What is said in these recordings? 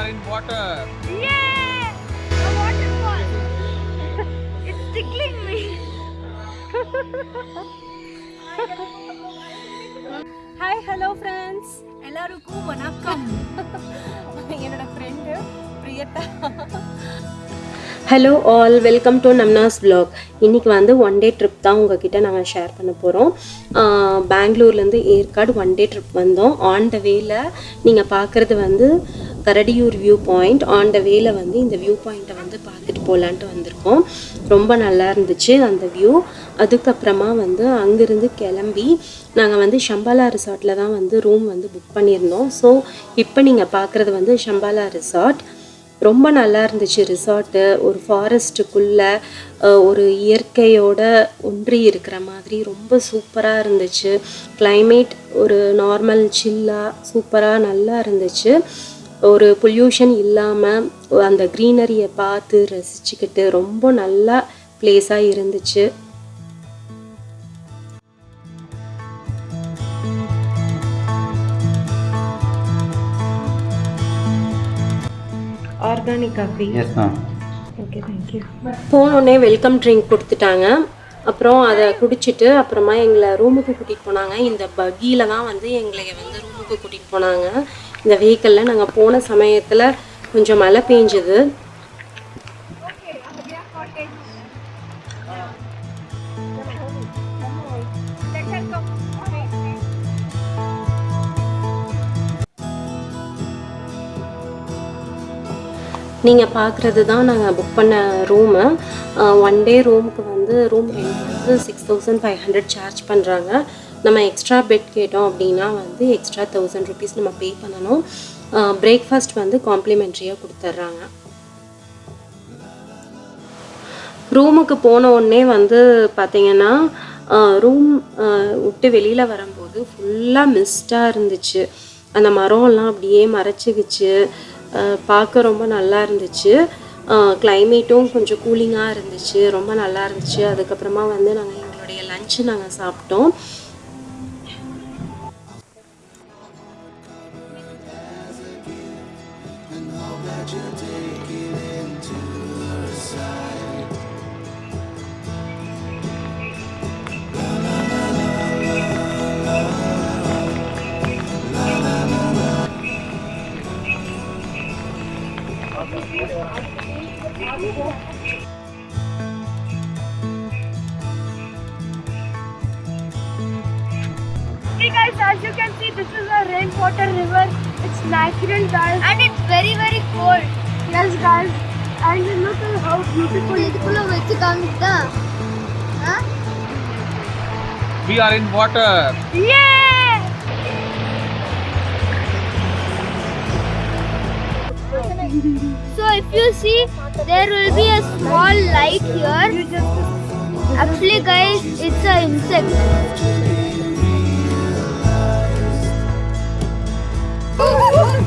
Are in water. Yeah! A waterfall. it's tickling me. Hi hello friends எல்லாருக்கும் வணக்கம் என்னோட friend Priyatha hello all welcome to நம்னாஸ் vlog இன்றைக்கி வந்து one day trip தான் உங்ககிட்ட நாங்கள் ஷேர் பண்ண போகிறோம் பெங்களூர்லேருந்து ஏற்காடு ஒன் டே ட்ரிப் வந்தோம் ஆன் த வேல நீங்கள் பார்க்குறது வந்து Karadiyur view point on the வேல வந்து இந்த வியூ பாயிண்ட்டை வந்து பார்த்துட்டு போகலான்ட்டு வந்திருக்கோம். ரொம்ப நல்லா இருந்துச்சு அந்த வியூ அதுக்கப்புறமா வந்து அங்கேருந்து கிளம்பி நாங்கள் வந்து ஷம்பாலா ரிசார்ட்டில் தான் வந்து ரூம் வந்து புக் பண்ணியிருந்தோம். ஸோ இப்போ நீங்கள் பார்க்குறது வந்து ஷம்பாலா ரிசார்ட். ரொம்ப நல்லா இருந்துச்சு ரிசார்ட்டு ஒரு ஃபாரஸ்ட்டுக்குள்ளே ஒரு இயற்கையோட ஒன்றி இருக்கிற மாதிரி ரொம்ப சூப்பராக இருந்துச்சு. கிளைமேட் ஒரு நார்மல் சில்லாக சூப்பராக நல்லா இருந்துச்சு. ஒரு பொல்யூஷன் இல்லாமல் அந்த க்ரீனரியை பார்த்து ரசிச்சுக்கிட்டு ரொம்ப நல்லா பிளேஸாக இருந்துச்சு. Organic coffee. Okay thank you போனோடனே வெல்கம் ட்ரிங்க் கொடுத்துட்டாங்க. அப்புறம் அதை குடிச்சிட்டு அப்புறமா எங்களை ரூமுக்கு கூட்டிகிட்டு போனாங்க. இந்த பக்கியில் தான் வந்து எங்களை வந்து ரூமுக்கு கூட்டிகிட்டு போனாங்க. இந்த வெஹிக்கிளில் நாங்கள் போன சமயத்தில் கொஞ்சம் மழை பெஞ்சுது. நீங்கள் பார்க்குறது தான் நாங்கள் புக் பண்ண ரூமு ஒன் டே ரூமுக்கு வந்து ரூம் ரெண்ட் வந்து six thousand five hundred charge பண்ணுறாங்க நம்ம எக்ஸ்ட்ரா பெட் கேட்டோம் அப்படின்னா வந்து எக்ஸ்ட்ரா தௌசண்ட் ருபீஸ் நம்ம பே பண்ணணும். பிரேக்ஃபாஸ்ட் வந்து காம்ப்ளிமெண்ட்ரியாக கொடுத்துட்றாங்க ரூமுக்கு போன உடனே வந்து பார்த்திங்கன்னா ரூம் விட்டு வெளியில் வரும்போது ஃபுல்லாக மிஸ்டாக இருந்துச்சு. அந்த மரம்லாம் அப்படியே மறைச்சிக்கிச்சு. பார்க்க ரொம்ப நல்லா இருந்துச்சு. கிளைமேட்டும் கொஞ்சம் கூலிங்காக இருந்துச்சு. ரொம்ப நல்லா இருந்துச்சு. அதுக்கப்புறமா வந்து நாங்கள் எங்களுடைய லஞ்சு நாங்கள் சாப்பிட்டோம். Guys, as you can see, this is a rainwater river. It's natural, guys. And it's very, very cold. Yes, guys. And look at how beautiful it is. We are in water. Yeah! So if you see, there will be a small light here. Actually, guys, it's an insect.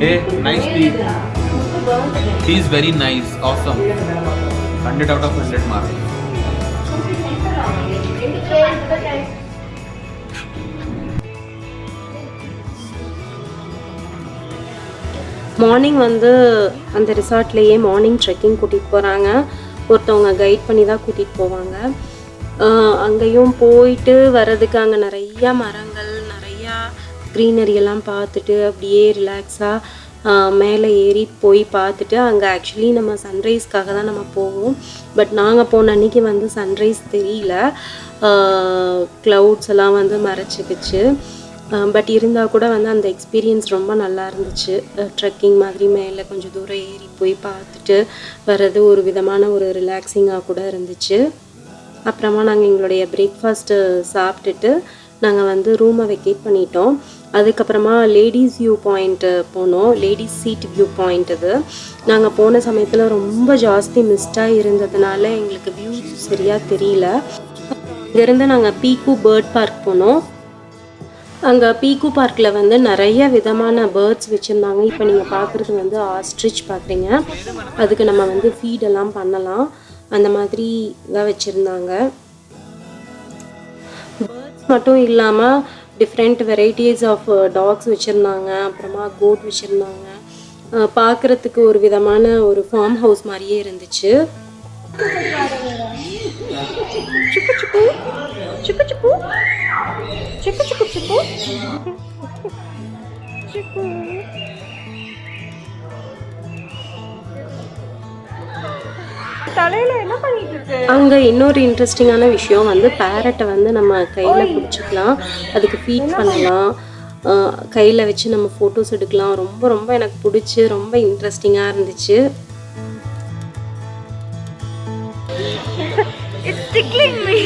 Hey, nice tea. Tea is very nice. Awesome. 100 out of 100 mark. Morning வந்து அந்த ரிசார்ட்லேயே morning trekking கூட்டிகிட்டு போகிறாங்க ஒருத்தவங்க guide பண்ணி தான் கூட்டிகிட்டு போவாங்க அங்கேயும் போயிட்டு வர்றதுக்கு அங்கே நிறையா மரங்கள் க்ரீனரி எல்லாம் பார்த்துட்டு அப்படியே ரிலாக்ஸாக மேலே ஏறி போய் பார்த்துட்டு அங்கே ஆக்சுவலி நம்ம சன்ரைஸ்க்காக தான் நம்ம போவோம். பட் நாங்கள் போன அன்னைக்கு வந்து சன்ரைஸ் தெரியல. க்ளவுட்ஸ் எல்லாம் வந்து மறைச்சிக்கிச்சு. பட் இருந்தால் கூட வந்து அந்த எக்ஸ்பீரியன்ஸ் ரொம்ப நல்லா இருந்துச்சு. ட்ரெக்கிங் மாதிரி மேலே கொஞ்சம் தூரம் ஏறி போய் பார்த்துட்டு வர்றது ஒரு விதமான ஒரு ரிலாக்ஸிங்காக கூட இருந்துச்சு. அப்புறமா நாங்கள் எங்களுடைய பிரேக்ஃபாஸ்ட்டு சாப்பிட்டுட்டு நாங்கள் வந்து ரூமை வெக்கேட் பண்ணிட்டோம். அதுக்கப்புறமா லேடிஸ் வியூ பாயிண்ட்டு போனோம். லேடிஸ் சீட் வியூ பாயிண்ட் இது. நாங்கள் போன சமயத்தில் ரொம்ப ஜாஸ்தி மிஸ்டாக இருந்ததுனால எங்களுக்கு வியூ சரியாக தெரியல. இங்கேருந்து நாங்கள் பீக்கு பேர்ட் பார்க் போனோம். அங்கே பீக்கு பார்க்கில் வந்து நிறைய விதமான பேர்ட்ஸ் வச்சுருந்தாங்க. இப்போ நீங்கள் பார்க்குறது வந்து ஆஸ்ட்ரிச் பார்க்குறீங்க அதுக்கு நம்ம வந்து ஃபீடெல்லாம் பண்ணலாம். அந்த மாதிரி தான் வச்சுருந்தாங்க. பேர்ட்ஸ் மட்டும் இல்லாமல் டிஃப்ரெண்ட் வெரைட்டிஸ் ஆஃப் டாக்ஸ் வச்சுருந்தாங்க. அப்புறமா கோட் வச்சுருந்தாங்க. பார்க்குறதுக்கு ஒரு விதமான ஒரு ஃபார்ம் ஹவுஸ் மாதிரியே இருந்துச்சு. Chiku chiku. Chiku chiku அங்கே இன்னொரு இன்ட்ரெஸ்டிங்கான விஷயம் வந்து பேரட்டை வந்து நம்ம கையில் பிடிச்சிக்கலாம். அதுக்கு ஃபீட் பண்ணலாம். கையில் வச்சு நம்ம ஃபோட்டோஸ் எடுக்கலாம். ரொம்ப ரொம்ப எனக்கு பிடிச்சி ரொம்ப இன்ட்ரெஸ்டிங்காக இருந்துச்சு. It's tickling me.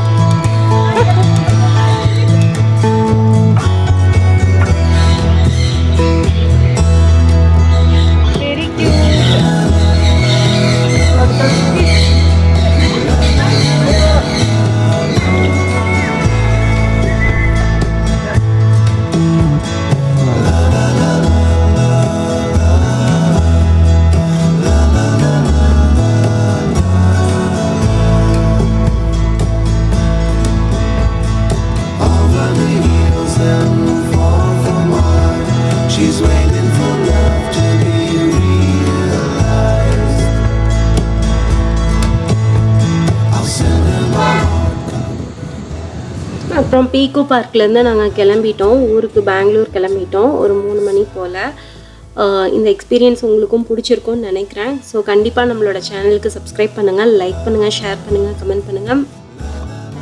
அப்புறம் பீக்கோ பார்க்லேருந்து நாங்கள் கிளம்பிட்டோம். ஊருக்கு பெங்களூர் கிளம்பிட்டோம். ஒரு மூணு மணி போல். இந்த எக்ஸ்பீரியன்ஸ் உங்களுக்கும் பிடிச்சிருக்கும்னு நினைக்கிறேன். ஸோ கண்டிப்பாக நம்மளோட சேனலுக்கு சப்ஸ்கிரைப் பண்ணுங்கள் லைக் பண்ணுங்கள் ஷேர் பண்ணுங்கள் கமெண்ட் பண்ணுங்கள்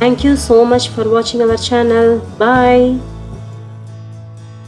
தேங்க்யூ ஸோ மச் ஃபார் வாட்சிங் அவர் சேனல் பாய்